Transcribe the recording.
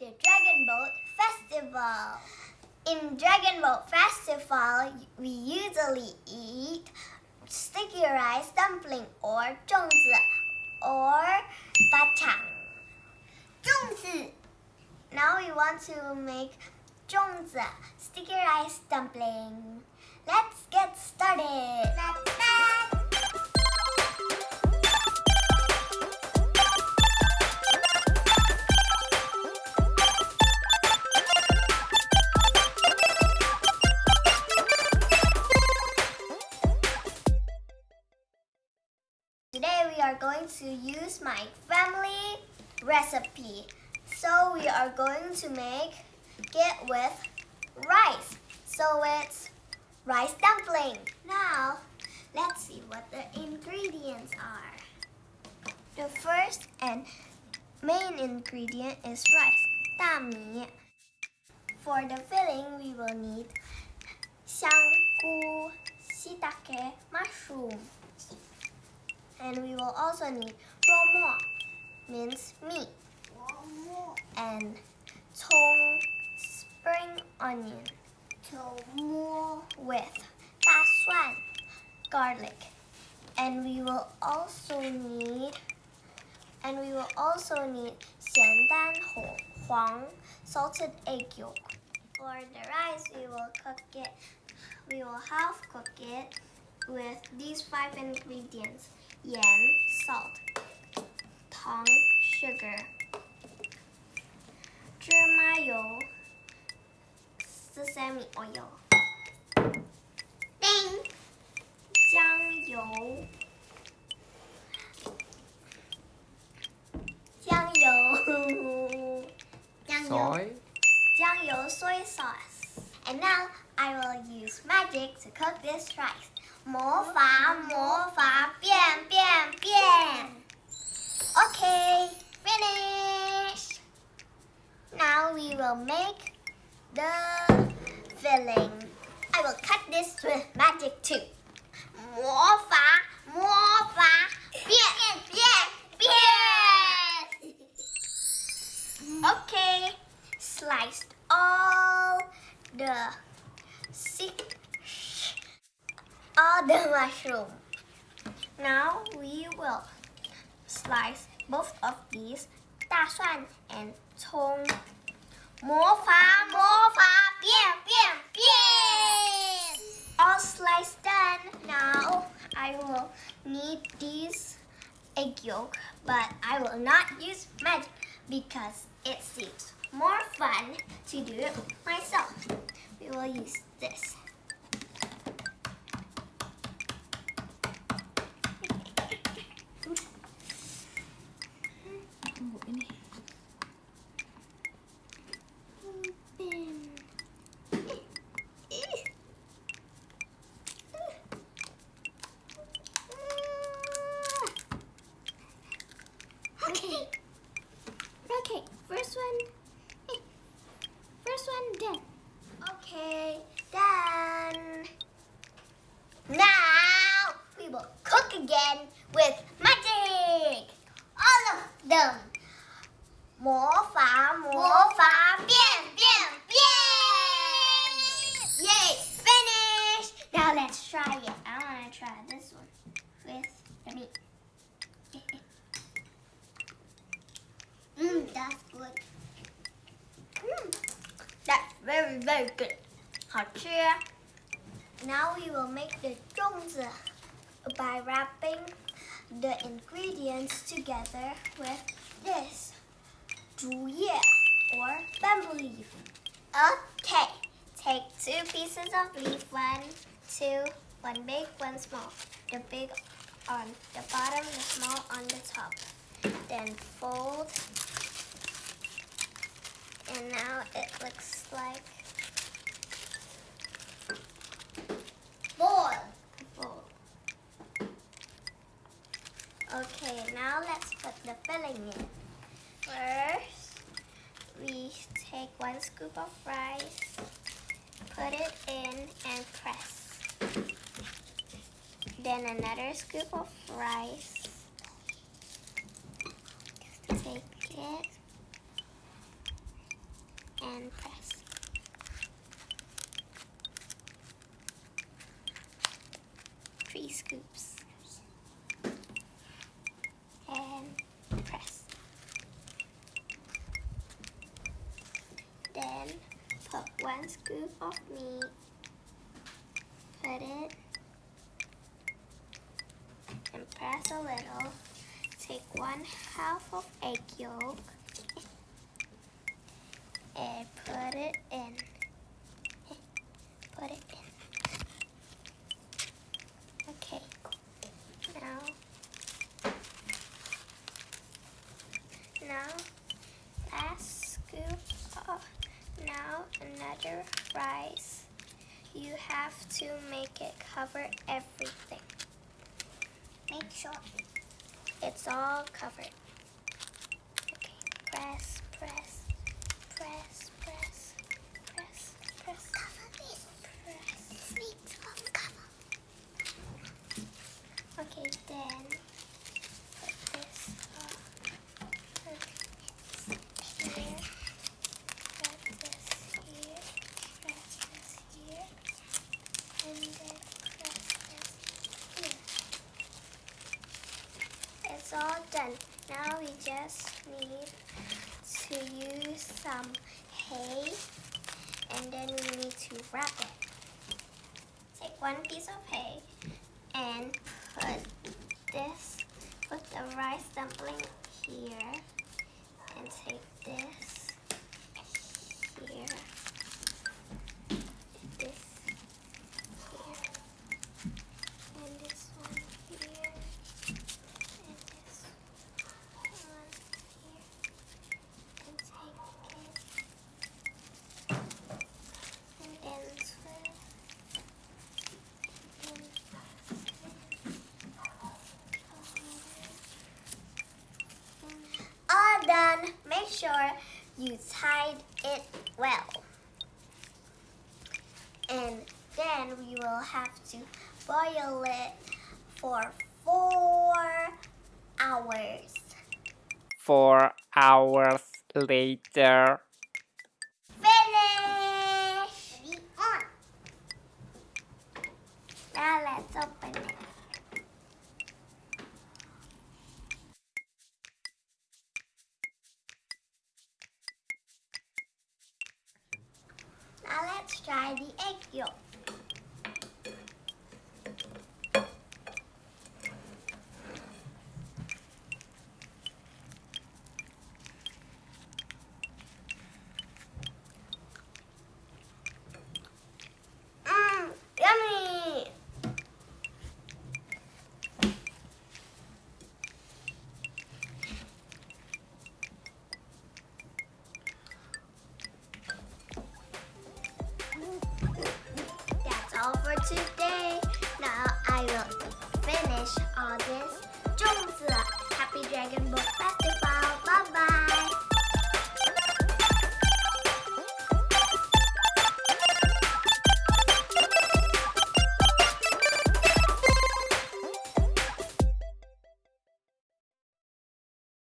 the Dragon Boat Festival. In Dragon Boat Festival, we usually eat sticky rice dumpling or zhongzi or bachang. Zhongzi! Now we want to make zhongzi, sticky rice dumpling. Let's get started! to use my family recipe. So we are going to make it with rice. So it's rice dumpling. Now, let's see what the ingredients are. The first and main ingredient is rice, 大米. For the filling, we will need 香菇, shiitake, mushroom. And we will also need 肉末, minced meat, and 葱, spring onion, with 大蒜, garlic. And we will also need and we will also need 咸蛋黄 salted egg yolk. For the rice, we will cook it. We will half cook it with these five ingredients: yen, salt, tang, sugar, 芝麻油 sesame oil, 酱油。酱油，酱油。 Soy. 酱油 soy sauce. And now I will use magic to cook this rice. 魔法魔法变变变. Okay, finish. Now we will make the filling. I will cut this with magic too. 魔法魔法变变变. Okay, sliced all the sick, all the mushroom. Now we will slice both of these 大蒜 and 葱。魔法魔法变变变。All sliced done. Now I will need these egg yolk, but I will not use magic because it seems more fun to do it myself. We will use this. 我给你。魔法变变变. Yay, finish. Now let's try it. I want to try this one with the meat. Mmm, that's good. Mmm, that's very, very good. 好吃。Now we will make the 粽子 by wrapping the ingredients together with this 竹叶 Or bamboo leaf. Okay, take two pieces of leaf, one, two, one big, one small. The big on the bottom, the small on the top. Then fold and now it looks like bowl. Bowl. Okay, now let's put the filling in. First, we take one scoop of rice, put it in and press. Then another scoop of rice. Take it and press. Three scoops. And press. Put one scoop of meat. Put it and press a little. Take one half of egg yolk and put it in. Put it in. Okay. Now, now, last scoop. Of, now another rice. You have to make it cover everything. Make sure it's all covered. Okay, press, press, press, press, press. Cover this. Press. Needs of cover. Okay, then put this up here. Put this here. Press this here. And then press this here. It's all done. Now we just need to use some hay and then we need to wrap it. Take one piece of hay and put this, put the rice dumpling here and take this here, this here, and this one here, and this one here, and take it, and then twist, all done. Make sure you tied it well. And then we will have to boil it for four hours. Four hours later. Finish! Now let's open it. Dragon Ball Plastic